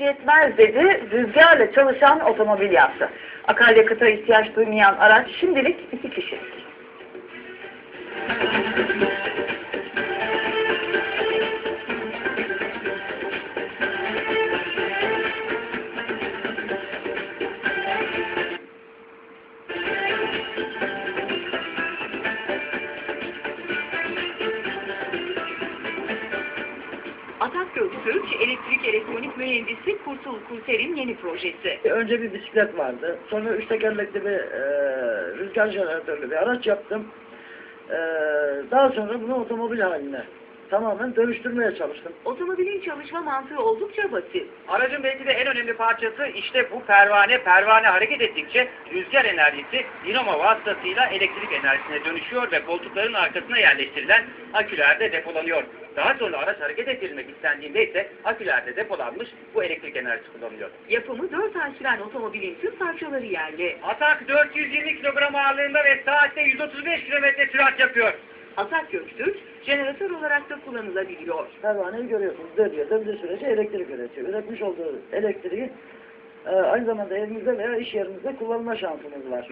yetmez dedi, rüzgarla çalışan otomobil yaptı. Akaryakıta ihtiyaç duymayan araç şimdilik iki kişilik. Atak Göktürk, elektrik elektronik mühendisi Kurtul Kurter'in yeni projesi. Önce bir bisiklet vardı. Sonra üç tekerlekli bir e, rüzgar jeneratörlü bir araç yaptım. E, daha sonra bunu otomobil haline tamamen dönüştürmeye çalıştım. Otomobilin çalışma mantığı oldukça basit. Aracın belki de en önemli parçası işte bu pervane. Pervane hareket ettikçe rüzgar enerjisi dinamo vasıtasıyla elektrik enerjisine dönüşüyor ve koltukların arkasına yerleştirilen akülerde depolanıyor. Daha sonra araç hareket ettirilmek istendiğinde ise akülerde depolanmış bu elektrik enerjisi kullanılıyor. Yapımı 4 ay süren otomobilin tüm parçaları yerli. Atak 420 kilogram ağırlığında ve saatte 135 kilometre sürat yapıyor. Atak Göktürk, jeneratör olarak da kullanılabiliyor. Pervaneyi görüyorsunuz. Dönüyor. Döndüğü sürece elektrik üretiyor. Üretmiş olduğu elektriği e, aynı zamanda evinizde veya iş yerinizde kullanma şansınız var.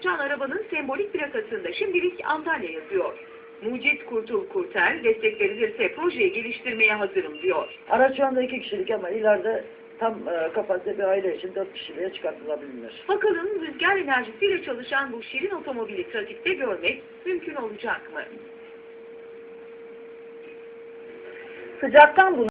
Can arabanın sembolik plakasında şimdilik Antalya yazıyor. Mucit Kurtul Kurter, desteklenirse projeyi geliştirmeye hazırım diyor. Araç şu anda iki kişilik ama ileride tam e, kapasite bir aile için dört kişiliğe çıkartılabilir. Bakalım rüzgar enerjisiyle çalışan bu şirin otomobili trafikte görmek mümkün olacak mı? Sıcaktan bunu